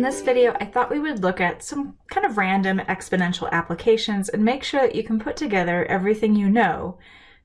In this video, I thought we would look at some kind of random exponential applications and make sure that you can put together everything you know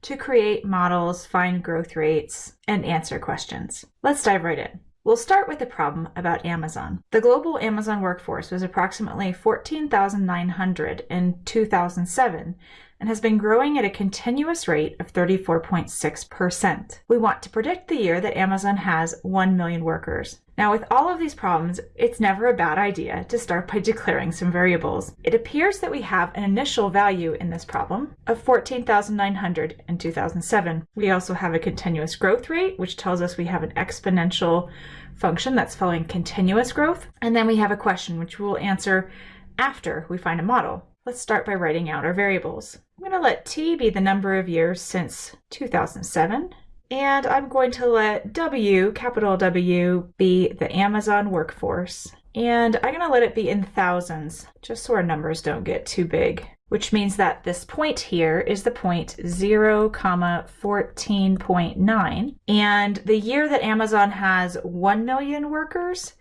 to create models, find growth rates, and answer questions. Let's dive right in. We'll start with the problem about Amazon. The global Amazon workforce was approximately 14,900 in 2007 and has been growing at a continuous rate of 34.6%. We want to predict the year that Amazon has 1 million workers. Now, with all of these problems, it's never a bad idea to start by declaring some variables. It appears that we have an initial value in this problem of 14,900 in 2007. We also have a continuous growth rate, which tells us we have an exponential function that's following continuous growth. And then we have a question, which we'll answer after we find a model. Let's start by writing out our variables. I'm going to let t be the number of years since 2007, and I'm going to let W, capital W, be the Amazon workforce. And I'm going to let it be in thousands, just so our numbers don't get too big, which means that this point here is the point 0, comma 14.9. And the year that Amazon has 1 million workers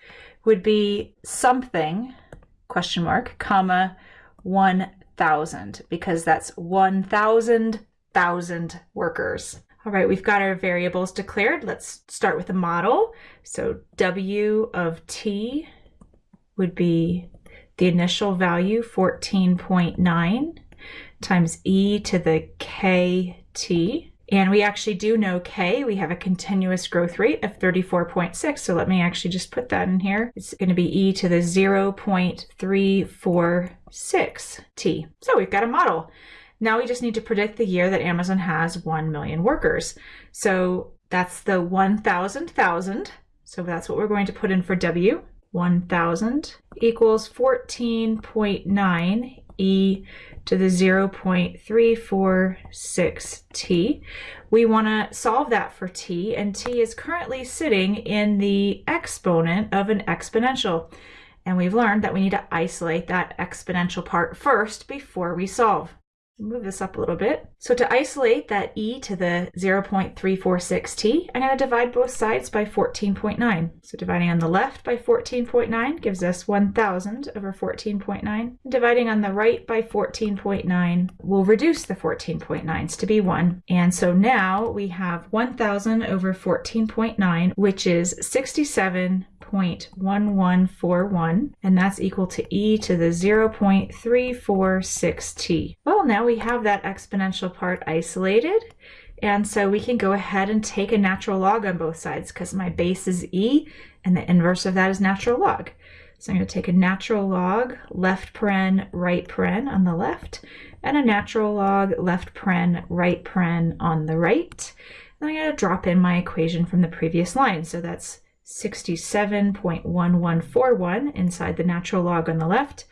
would be something, question mark, comma 1,000 because that's 1,000 thousand workers. All right, we've got our variables declared. Let's start with a model. So W of T would be the initial value 14.9 times e to the kt. And we actually do know K, we have a continuous growth rate of 34.6. So let me actually just put that in here. It's going to be e to the 0.346t. So we've got a model. Now we just need to predict the year that Amazon has 1 million workers. So that's the 1,000 thousand. So that's what we're going to put in for W. 1,000 equals 14.9 e to the 0.346t. We want to solve that for t, and t is currently sitting in the exponent of an exponential. And we've learned that we need to isolate that exponential part first before we solve. Move this up a little bit. So to isolate that e to the 0.346t, I'm going to divide both sides by 14.9. So dividing on the left by 14.9 gives us 1,000 over 14.9. Dividing on the right by 14.9 will reduce the 14.9s to be 1. And so now we have 1,000 over 14.9, which is 67 0.1141, and that's equal to e to the 0.346t. Well, we have that exponential part isolated, and so we can go ahead and take a natural log on both sides because my base is e, and the inverse of that is natural log. So I'm going to take a natural log, left paren, right paren on the left, and a natural log, left paren, right paren on the right. And I'm going to drop in my equation from the previous line. So that's 67.1141 inside the natural log on the left.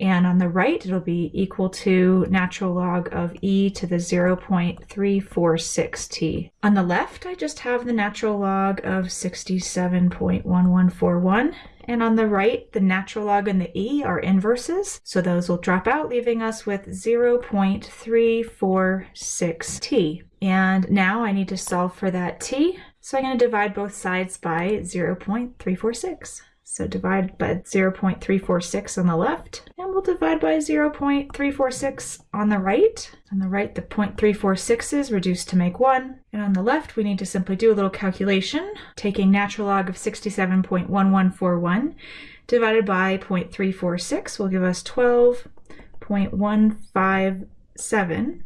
And on the right, it'll be equal to natural log of e to the 0.346t. On the left, I just have the natural log of 67.1141. And on the right, the natural log and the e are inverses, so those will drop out, leaving us with 0.346t. And now I need to solve for that t. So I'm going to divide both sides by 0.346. So divide by 0.346 on the left, and we'll divide by 0.346 on the right. On the right, the 0.346 is reduced to make 1. And on the left, we need to simply do a little calculation, taking natural log of 67.1141 divided by 0.346 will give us 12.157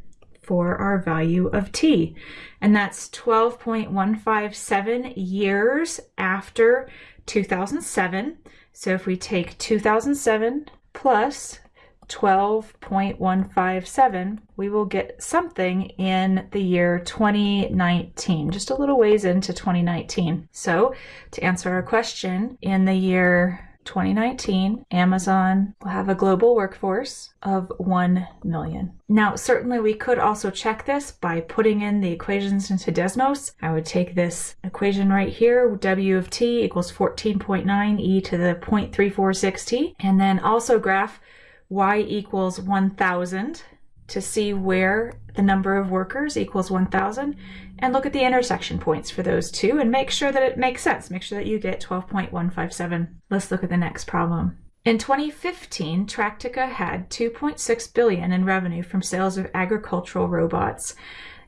for our value of t. And that's 12.157 years after 2007. So if we take 2007 plus 12.157, we will get something in the year 2019, just a little ways into 2019. So to answer our question, in the year 2019, Amazon will have a global workforce of 1 million. Now, certainly we could also check this by putting in the equations into Desmos. I would take this equation right here, W of t equals 14.9 e to the 0.346t, and then also graph y equals 1,000 to see where the number of workers equals 1,000 and look at the intersection points for those two and make sure that it makes sense. Make sure that you get 12.157. Let's look at the next problem. In 2015, Tractica had 2.6 billion in revenue from sales of agricultural robots,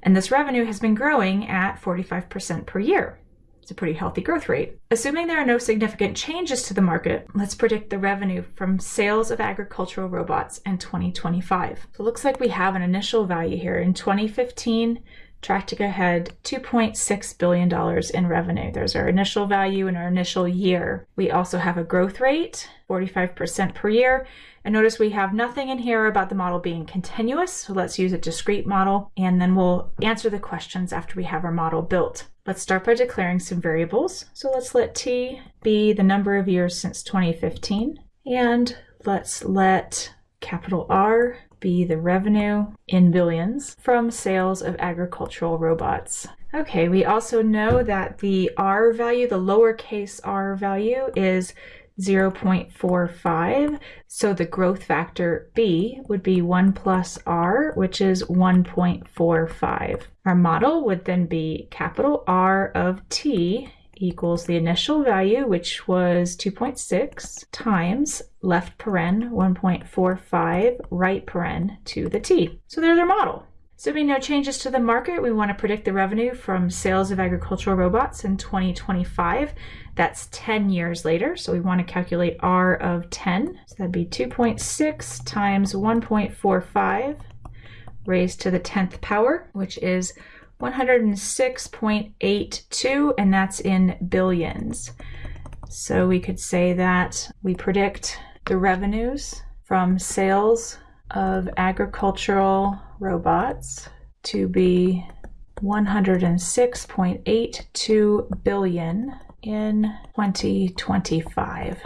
and this revenue has been growing at 45% per year. It's a pretty healthy growth rate. Assuming there are no significant changes to the market, let's predict the revenue from sales of agricultural robots in 2025. So it looks like we have an initial value here. In 2015, Tractica had $2.6 billion in revenue. There's our initial value in our initial year. We also have a growth rate, 45% per year, and notice we have nothing in here about the model being continuous, so let's use a discrete model, and then we'll answer the questions after we have our model built. Let's start by declaring some variables. So let's let t be the number of years since 2015, and let's let capital R be the revenue in billions from sales of agricultural robots. Okay, we also know that the R value, the lowercase r value, is 0.45. So the growth factor B would be 1 plus R, which is 1.45. Our model would then be capital R of T equals the initial value, which was 2.6, times left paren 1.45, right paren to the T. So there's our model. Assuming no changes to the market, we want to predict the revenue from sales of agricultural robots in 2025. That's 10 years later, so we want to calculate R of 10. So that'd be 2.6 times 1.45 raised to the 10th power, which is 106.82, and that's in billions. So we could say that we predict the revenues from sales of agricultural robots to be 106.82 billion in 2025.